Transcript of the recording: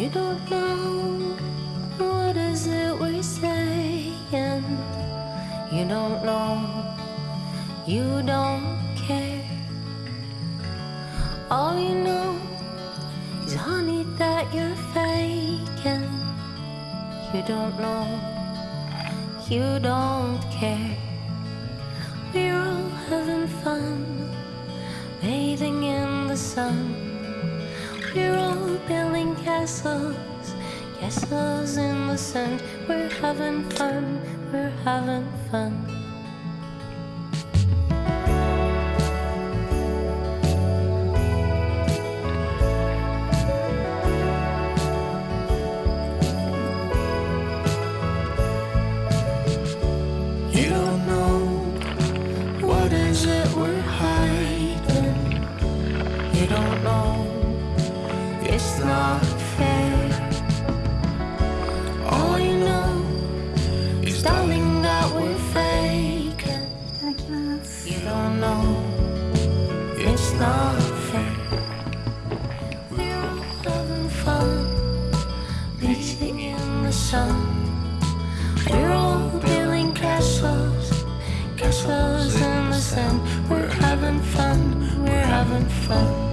You don't know what is it we're saying. You don't know, you don't care. All you know is honey that you're faking. You don't know, you don't care. We're all having fun, bathing in the sun. We're all building castles, castles in the sand. We're having fun, we're having fun. You don't know what is it we're hiding. You don't know not fair. All you know is darling that we're faking. You don't know it's not fair. We're all having fun, bathing in the sun. We're all building castles, castles in the sand. We're having fun, we're having fun.